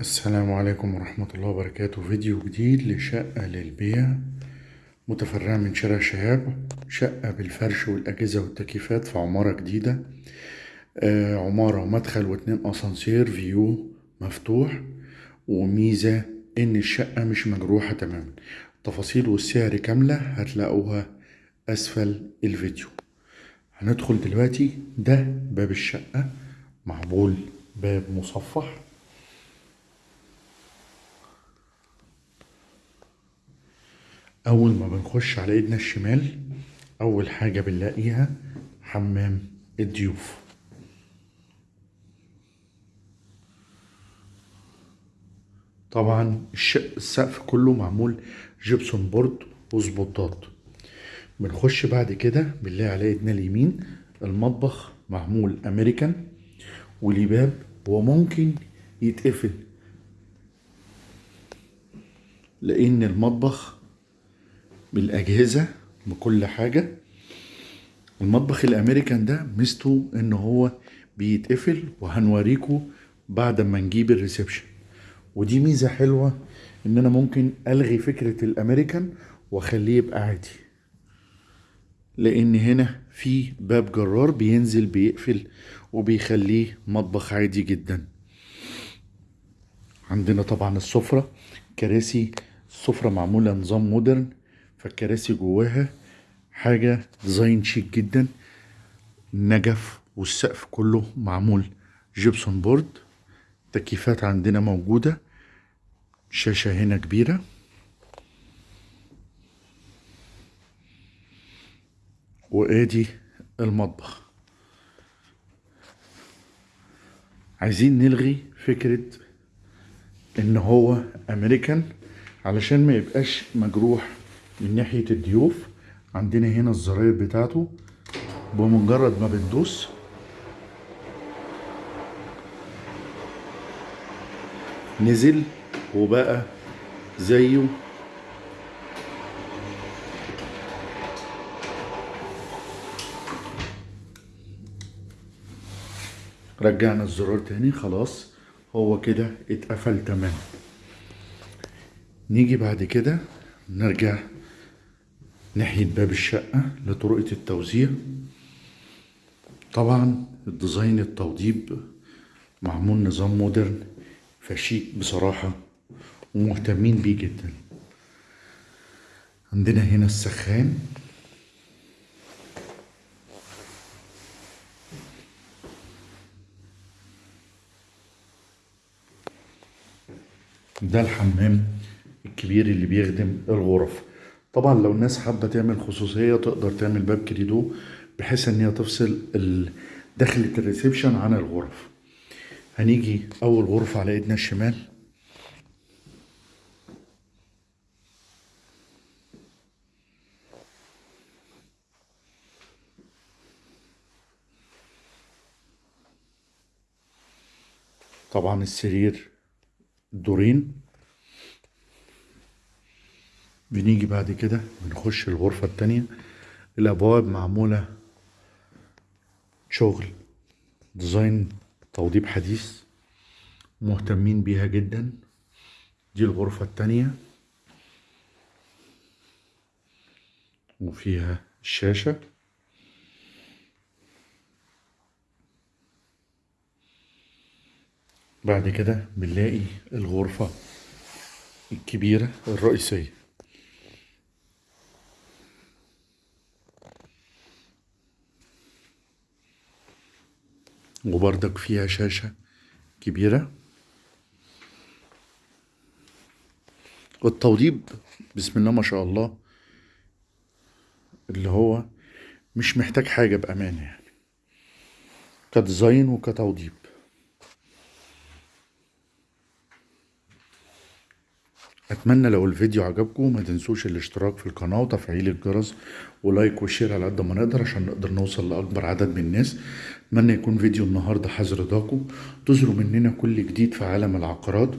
السلام عليكم ورحمة الله وبركاته. فيديو جديد لشقة للبيع متفرعة من شارع شهاب شقة بالفرش والأجهزة والتكييفات في عمارة جديدة. آه عمارة ومدخل واتنين أسانسير فيو مفتوح وميزة إن الشقة مش مجروحة تماما. التفاصيل والسعر كاملة هتلاقوها أسفل الفيديو. هندخل دلوقتي ده باب الشقة معمول باب مصفح. أول ما بنخش على إيدنا الشمال أول حاجة بنلاقيها حمام الضيوف. طبعا السقف كله معمول جبسون بورد وسبوتات. بنخش بعد كده بنلاقي على إيدنا اليمين المطبخ معمول أمريكان وليه باب وممكن يتقفل. لأن المطبخ بالأجهزة بكل حاجة. المطبخ الأمريكان ده ميزته إن هو بيتقفل وهنوريكم بعد ما نجيب الريسبشن. ودي ميزة حلوة إن أنا ممكن ألغي فكرة الأمريكان وأخليه يبقى عادي. لأن هنا في باب جرار بينزل بيقفل وبيخليه مطبخ عادي جدا. عندنا طبعا السفرة كراسي السفرة معمولة نظام modern. فالكراسي جواها حاجة design شيك جدا. نجف والسقف كله معمول gypsum board تكييفات عندنا موجودة. شاشة هنا كبيرة. وآدي المطبخ. عايزين نلغي فكرة إن هو امريكان علشان ما يبقاش مجروح. من ناحية الضيوف عندنا هنا الزراير بتاعته بمجرد ما بندوس نزل وبقى زيه. رجعنا الزرار تاني خلاص هو كده اتقفل تمام. نيجي بعد كده نرجع ناحية باب الشقة لطرقة التوزيع. طبعا الديزاين التوضيب معمول نظام مودرن فشيك بصراحة ومهتمين بيه جدا. عندنا هنا السخان. ده الحمام الكبير اللي بيخدم الغرف. طبعا لو الناس حابة تعمل خصوصية تقدر تعمل باب كريدو بحيث إن هي تفصل دخلة الريسبشن عن الغرف. هنيجي أول غرفة على إيدنا الشمال. طبعا السرير دورين. بنيجي بعد كده بنخش الغرفة التانية الأبواب معمولة شغل ديزاين توضيب حديث مهتمين بيها جدا. دي الغرفة التانية. وفيها الشاشة. بعد كده بنلاقي الغرفة الكبيرة الرئيسية. وبرضك فيها شاشة كبيرة. والتوضيب بسم الله ما شاء الله اللي هو مش محتاج حاجة بأمانة يعني. ك design وكتوضيب. أتمنى لو الفيديو عجبكم ما تنسوش الاشتراك في القناة وتفعيل الجرس و like و share على قد ما نقدر عشان نقدر نوصل لأكبر عدد من الناس. أتمنى يكون فيديو النهاردة حاز رضاكم انتظروا مننا كل جديد في عالم العقارات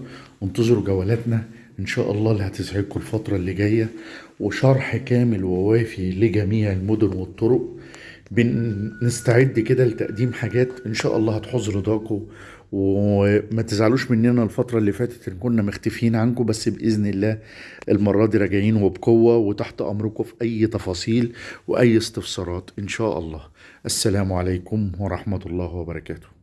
وانتظروا جولاتنا. إن شاء الله اللي هتسعدكم الفترة اللي جاية وشرح كامل ووافي لجميع المدن والطرق. بنستعد كده لتقديم حاجات إن شاء الله هتحوز رضاكم وما تزعلوش مننا الفترة اللي فاتت إن كنا مختفيين عنكم بس بإذن الله المرة دي راجعين وبقوة وتحت أمركم في أي تفاصيل وأي استفسارات إن شاء الله. السلام عليكم ورحمة الله وبركاته.